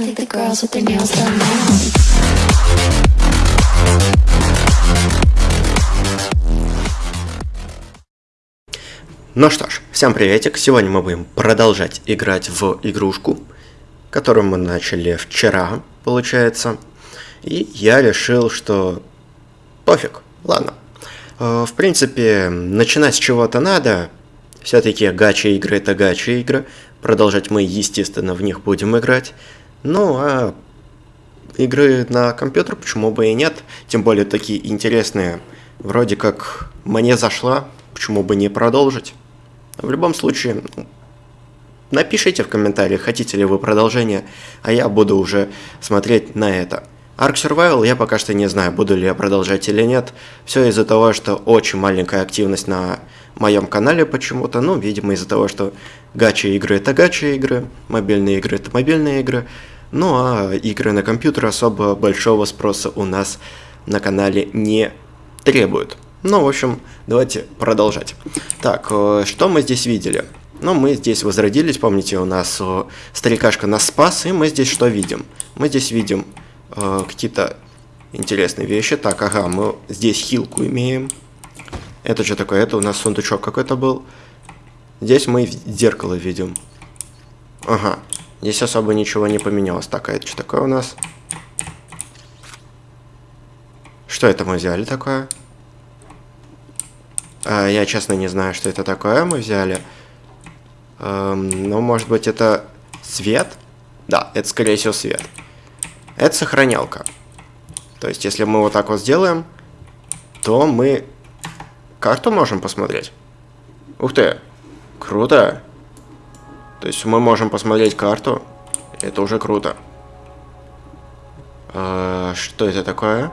I think the girls with their nails done now. Ну что ж, всем приветик. Сегодня мы будем продолжать играть в игрушку, которую мы начали вчера, получается. И я решил, что пофиг, ладно. Э, В принципе, начинать с чего-то надо. Все-таки гача игры это гача игры. Продолжать мы, естественно, в них будем играть. Ну, а игры на компьютер почему бы и нет. Тем более такие интересные. Вроде как мне зашла, почему бы не продолжить. В любом случае, напишите в комментариях, хотите ли вы продолжение, а я буду уже смотреть на это. Ark Survival я пока что не знаю, буду ли я продолжать или нет. Все из-за того, что очень маленькая активность на моем канале почему-то. Ну, видимо, из-за того, что гача игры это гача игры, мобильные игры это мобильные игры. Ну, а игры на компьютер особо большого спроса у нас на канале не требуют. Ну, в общем, давайте продолжать. Так, э, что мы здесь видели? Ну, мы здесь возродились, помните, у нас э, старикашка нас спас, и мы здесь что видим? Мы здесь видим э, какие-то интересные вещи. Так, ага, мы здесь хилку имеем. Это что такое? Это у нас сундучок какой-то был. Здесь мы зеркало видим. Ага, здесь особо ничего не поменялось. Так, а это что такое у нас? Что это мы взяли такое? А, я честно не знаю, что это такое мы взяли. Эм, ну, может быть, это свет? Да, это, скорее всего, свет. Это сохранялка. То есть, если мы вот так вот сделаем, то мы карту можем посмотреть. Ух ты, круто. То есть, мы можем посмотреть карту. Это уже круто. Э, что это такое?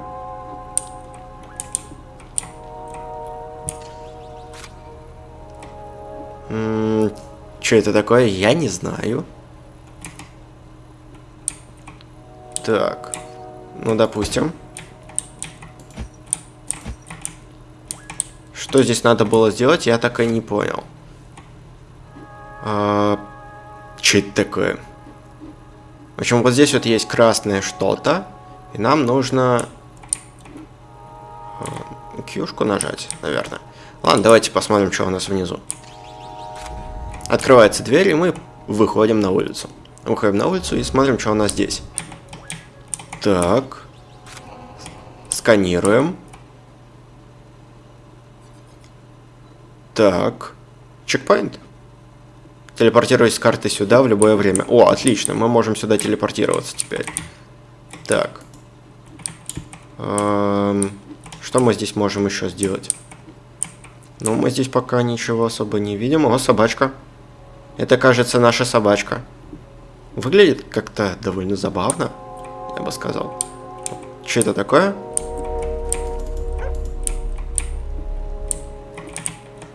Что это такое, я не знаю. Так, ну допустим. Что здесь надо было сделать, я так и не понял. А, что это такое? В общем, вот здесь вот есть красное что-то, и нам нужно а, кьюшку нажать, наверное. Ладно, давайте посмотрим, что у нас внизу. Открывается дверь, и мы выходим на улицу. Выходим на улицу и смотрим, что у нас здесь. Так. Сканируем. Так. Чекпоинт. Телепортируюсь с карты сюда в любое время. О, отлично, мы можем сюда телепортироваться теперь. Так. Эм, что мы здесь можем еще сделать? Ну, мы здесь пока ничего особо не видим. О, собачка. Это, кажется, наша собачка. Выглядит как-то довольно забавно, я бы сказал. Что это такое?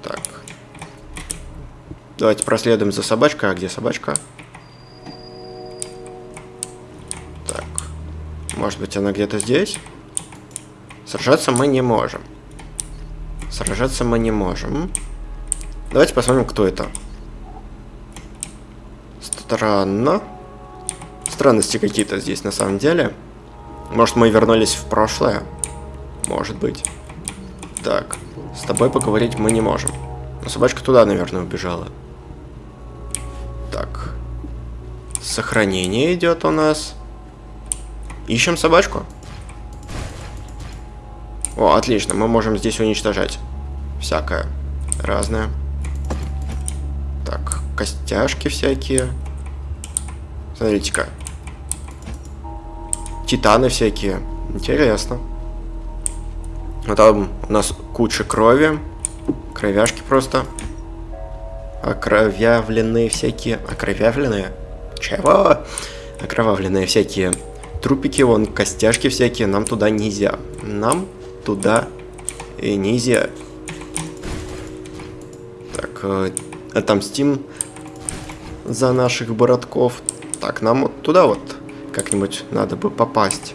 Так. Давайте проследуем за собачкой. А где собачка? Так. Может быть, она где-то здесь? Сражаться мы не можем. Сражаться мы не можем. Давайте посмотрим, кто это. Странно. Странности какие-то здесь на самом деле. Может, мы вернулись в прошлое? Может быть. Так, с тобой поговорить мы не можем. Но собачка туда, наверное, убежала. Так. Сохранение идет у нас. Ищем собачку. О, отлично, мы можем здесь уничтожать. Всякое. Разное. Так, костяшки всякие. Смотрите-ка. Титаны всякие. Интересно. А там у нас куча крови. Кровяшки просто. Окровявленные всякие. Окровявленные? Чего? Окровавленные всякие трупики, вон костяшки всякие. Нам туда нельзя. Нам туда и нельзя. Так, э, отомстим за наших боротков. Так, нам вот туда вот как-нибудь надо бы попасть.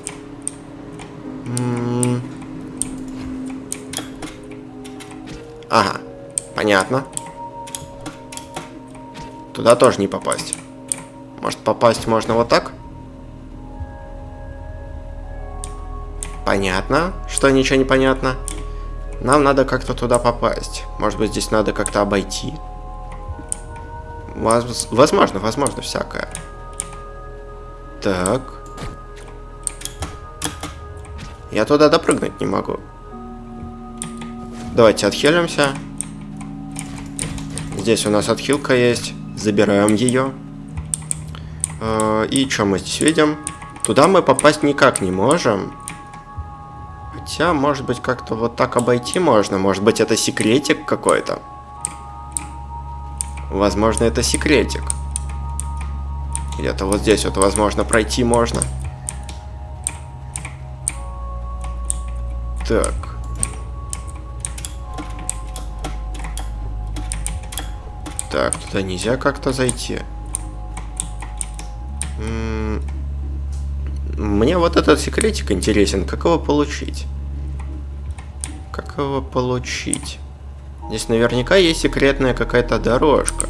Ага, понятно. Туда тоже не попасть. Может попасть можно вот так? Понятно, что ничего не понятно. Нам надо как-то туда попасть. Может быть, здесь надо как-то обойти. Возможно, возможно, всякое. Так. Я туда допрыгнуть не могу. Давайте отхилимся. Здесь у нас отхилка есть. Забираем ее. Э, и что мы здесь видим? Туда мы попасть никак не можем. Хотя, может быть, как-то вот так обойти можно. Может быть, это секретик какой-то. Возможно, это секретик. Где-то вот здесь вот, возможно, пройти можно. Так. Так, туда нельзя как-то зайти. Мне вот этот секретик интересен. Как его получить? Как его получить? Здесь наверняка есть секретная какая-то дорожка.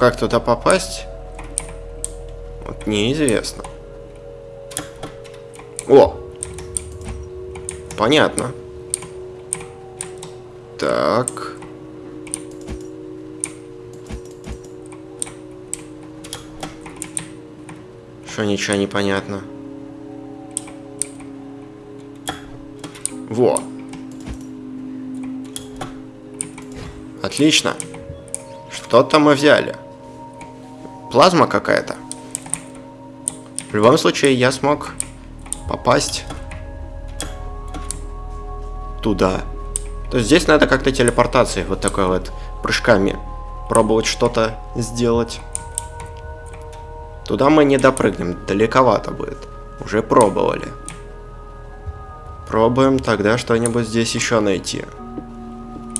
Как туда попасть? Вот неизвестно. О! Понятно. Так. Что ничего не понятно. Во. Отлично. Что-то мы взяли. Плазма какая-то. В любом случае, я смог попасть туда. То есть здесь надо как-то телепортацией, вот такой вот, прыжками, пробовать что-то сделать. Туда мы не допрыгнем, далековато будет. Уже пробовали. Пробуем тогда что-нибудь здесь еще найти.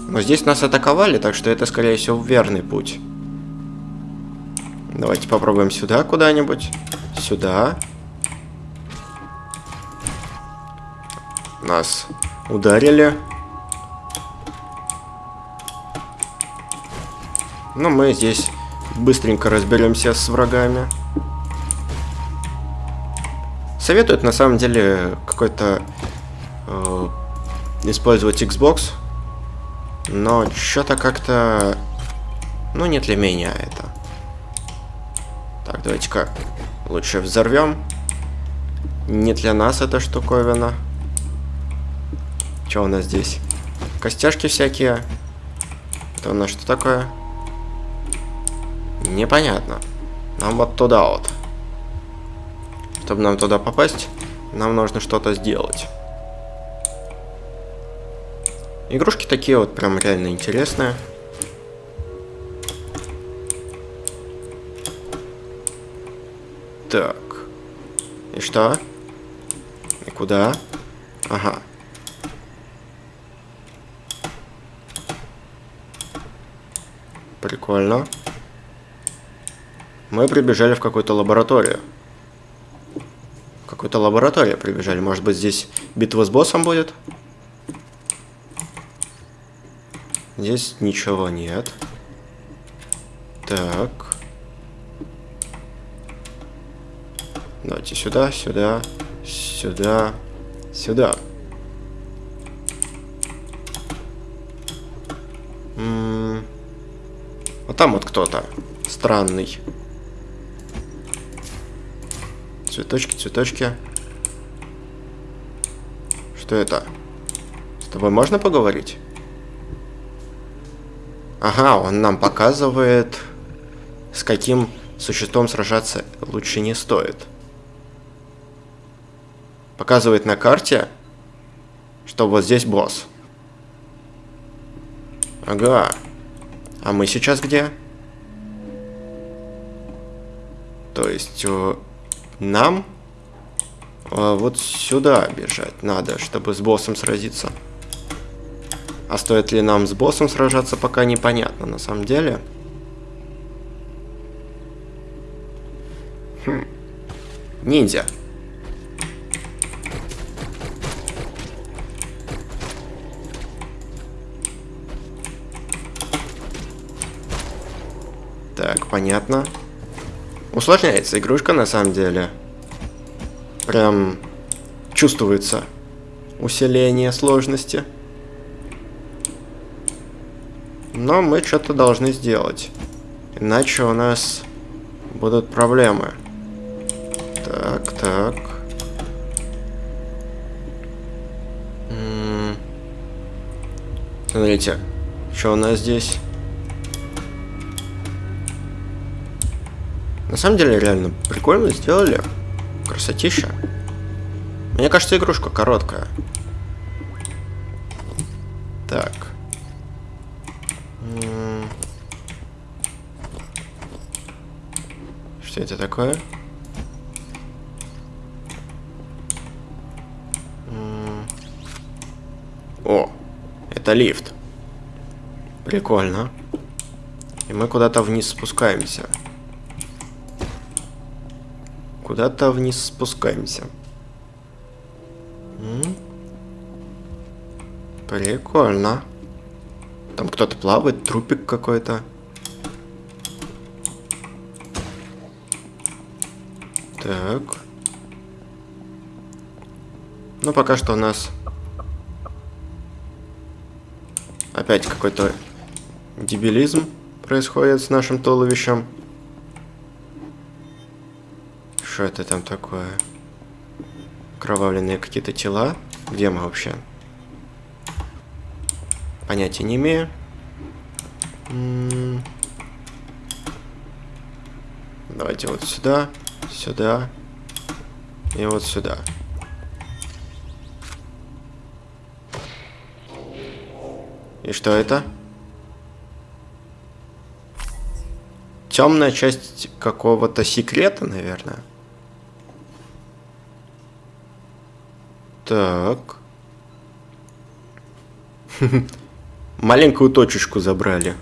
Но здесь нас атаковали, так что это, скорее всего, верный путь. Давайте попробуем сюда куда-нибудь. Сюда. Нас ударили. Но ну, мы здесь быстренько разберемся с врагами. Советуют на самом деле какой-то э, использовать Xbox, но что-то как-то, ну не для меня это. Давайте-ка лучше взорвем. Не для нас эта штуковина. Что у нас здесь? Костяшки всякие. Это у нас что такое? Непонятно. Нам вот туда вот. Чтобы нам туда попасть, нам нужно что-то сделать. Игрушки такие вот прям реально интересные. Так. И что? И куда? Ага. Прикольно. Мы прибежали в какую-то лабораторию. В какую-то лабораторию прибежали. Может быть, здесь битва с боссом будет? Здесь ничего нет. Так. Давайте сюда, сюда, сюда, сюда. М. Вот там вот кто-то странный. Цветочки, цветочки. Что это? С тобой можно поговорить? Ага, он нам показывает, с каким существом сражаться лучше не стоит. Показывает на карте, что вот здесь босс. Ага. А мы сейчас где? То есть э, нам э, вот сюда бежать надо, чтобы с боссом сразиться. А стоит ли нам с боссом сражаться, пока непонятно на самом деле. Хм. Ниндзя. Понятно. Усложняется игрушка на самом деле. Прям чувствуется усиление сложности. Но мы что-то должны сделать. Иначе у нас будут проблемы. Так, так. М -м Смотрите, что у нас здесь? Самом деле, реально прикольно сделали. Красотища. Мне кажется, игрушка короткая. Так. Что это такое? О, это лифт. Прикольно. И мы куда-то вниз спускаемся. Куда-то вниз спускаемся. М? Прикольно. Там кто-то плавает, трупик какой-то. Так. Ну, пока что у нас опять какой-то дебилизм происходит с нашим туловищем. Что это там такое? Кровавленные какие-то тела. Где мы вообще? Понятия не имею. Давайте вот сюда, сюда и вот сюда. И что это? Темная часть какого-то секрета, наверное. Так. Маленькую точечку забрали.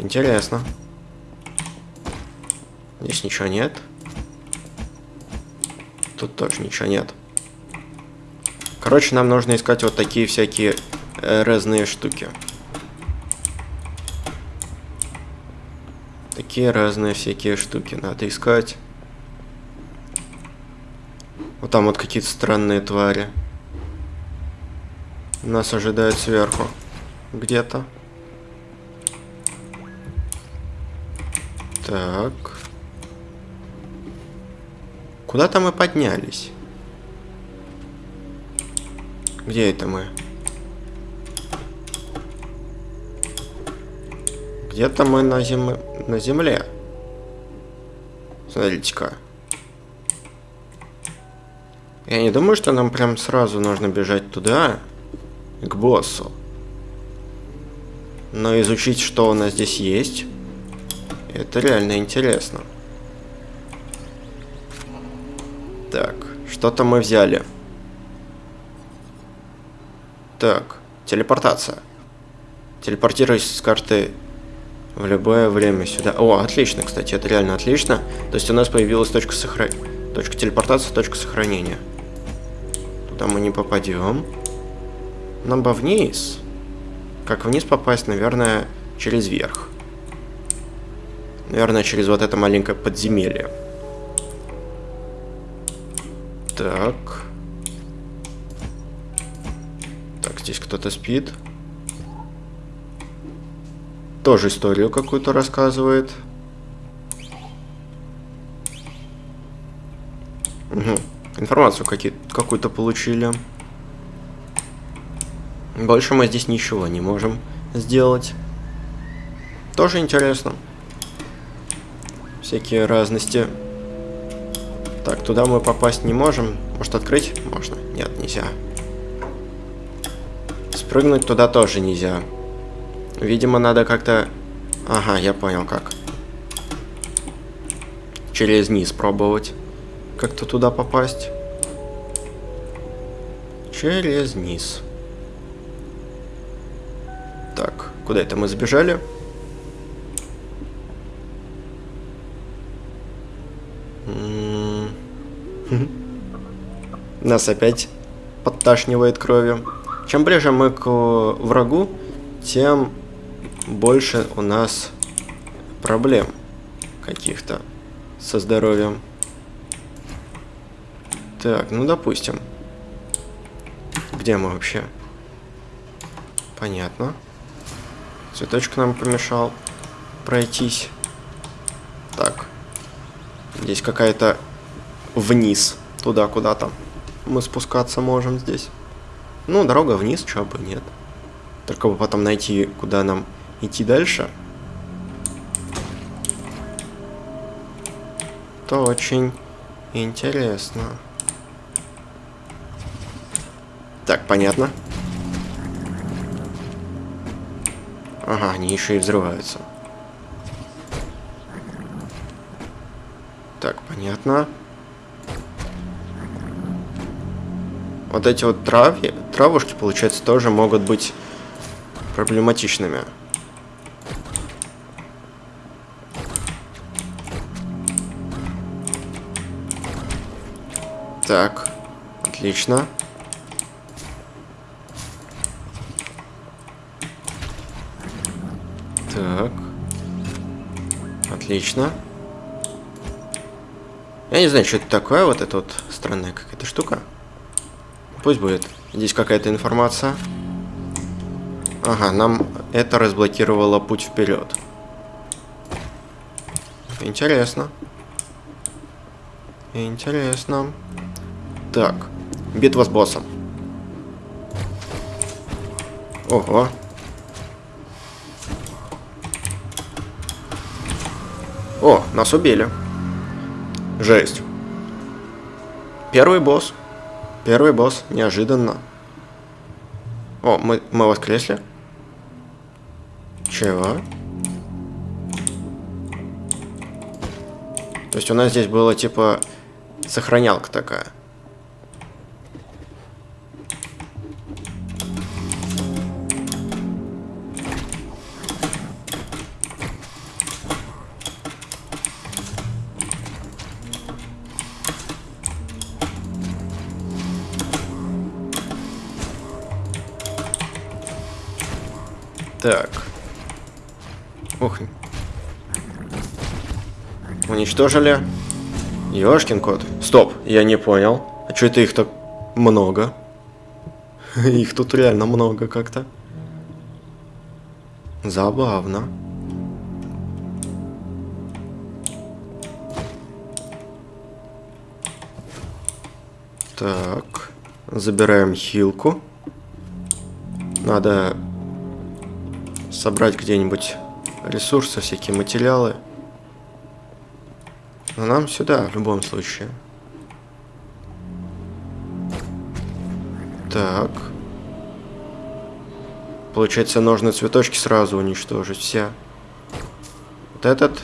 Интересно. Здесь ничего нет. Тут тоже ничего нет. Короче, нам нужно искать вот такие всякие э, разные штуки. Такие разные всякие штуки надо искать. Вот там вот какие-то странные твари. Нас ожидают сверху. Где-то. Так. Куда-то мы поднялись. Где это мы? Где-то мы на, зем... на земле. Смотрите-ка. Я не думаю, что нам прям сразу нужно бежать туда, к боссу. Но изучить, что у нас здесь есть, это реально интересно. Так, что-то мы взяли. Так, телепортация. Телепортируйся с карты в любое время сюда. О, отлично, кстати, это реально отлично. То есть у нас появилась точка сохранения. Точка телепортации, точка сохранения. Туда мы не попадем. Нам бы вниз. Как вниз попасть, наверное, через верх. Наверное, через вот это маленькое подземелье. Так. Так, здесь кто-то спит. Тоже историю какую-то рассказывает. Угу. Информацию какую-то получили. Больше мы здесь ничего не можем сделать. Тоже интересно. Всякие разности. Так, туда мы попасть не можем. Может открыть? Можно. Нет, нельзя. Спрыгнуть туда тоже нельзя. Видимо, надо как-то... Ага, я понял как. Через низ пробовать как-то туда попасть. Через низ. Так, куда это мы сбежали? Нас опять подташнивает кровью. Чем ближе мы к врагу, тем больше у нас проблем, каких-то со здоровьем. Так, ну допустим. Где мы вообще? Понятно. Цветочек нам помешал пройтись. Так. Здесь какая-то вниз. Туда куда-то. Мы спускаться можем здесь. Ну, дорога вниз, чего бы нет. Только бы потом найти, куда нам идти дальше. То очень интересно. Так, понятно. Ага, они еще и взрываются. Так, понятно. Вот эти вот травки, травушки, получается, тоже могут быть проблематичными. Так, отлично. Так. Отлично. Я не знаю, что это такое, вот эта вот странная какая-то штука. Пусть будет. Здесь какая-то информация. Ага, нам это разблокировало путь вперед. Интересно. Интересно. Так, битва с боссом. Ого. О, нас убили. Жесть. Первый босс. Первый босс. Неожиданно. О, мы, мы воскресли. Чего? То есть у нас здесь было типа сохранялка такая. Ух. Уничтожили. Ёшкин кот. Стоп, я не понял. А что это их так много? Их тут реально много как-то. Забавно. Так. Забираем хилку. Надо собрать где-нибудь ресурсы, всякие материалы. Но нам сюда, в любом случае. Так. Получается, нужно цветочки сразу уничтожить все. Вот этот.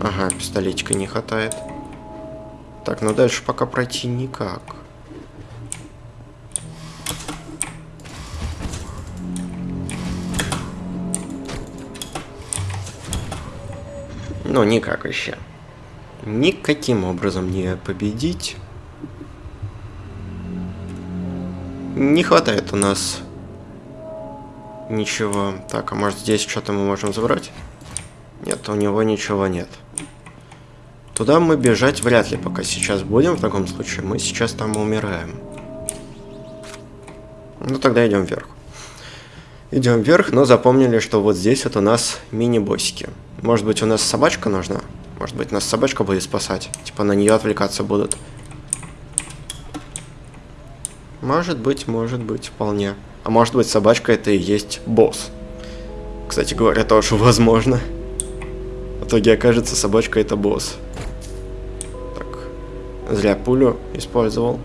Ага, пистолетика не хватает. Так, ну дальше пока пройти никак. Ну, никак вообще. Никаким образом не победить. Не хватает у нас ничего. Так, а может здесь что-то мы можем забрать? Нет, у него ничего нет. Туда мы бежать вряд ли пока сейчас будем, в таком случае. Мы сейчас там умираем. Ну, тогда идем вверх. Идем вверх, но запомнили, что вот здесь вот у нас мини-боссики. Может быть, у нас собачка нужна? Может быть, нас собачка будет спасать? Типа на нее отвлекаться будут. Может быть, может быть, вполне. А может быть, собачка это и есть босс. Кстати говоря, тоже возможно. В итоге окажется, собачка это босс. Так. Зря пулю использовал.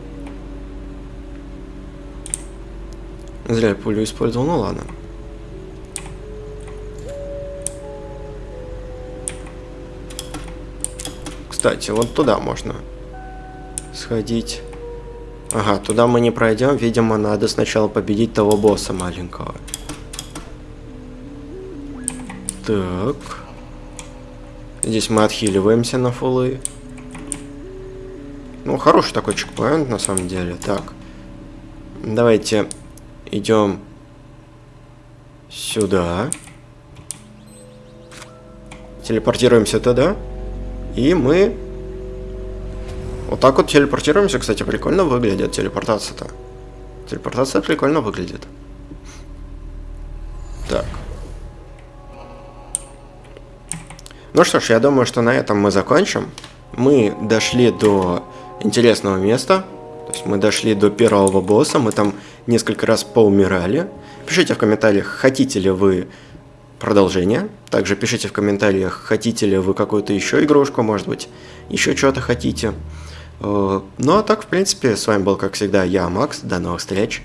Зря пулю использовал, ну ладно. Кстати, вот туда можно сходить. Ага, туда мы не пройдем. Видимо, надо сначала победить того босса маленького. Так. Здесь мы отхиливаемся на фулы. Ну, хороший такой чекпоинт, на самом деле. Так. Давайте идем сюда. телепортируемся туда, и мы вот так вот телепортируемся, кстати, прикольно выглядит телепортация-то. Телепортация прикольно выглядит. Так. Ну что ж, я думаю, что на этом мы закончим. Мы дошли до интересного места. То есть мы дошли до первого босса, мы там несколько раз поумирали. Пишите в комментариях, хотите ли вы продолжение. Также пишите в комментариях, хотите ли вы какую-то еще игрушку, может быть, еще что-то хотите. Э, ну а так, в принципе, с вами был, как всегда, я, Макс. До новых встреч.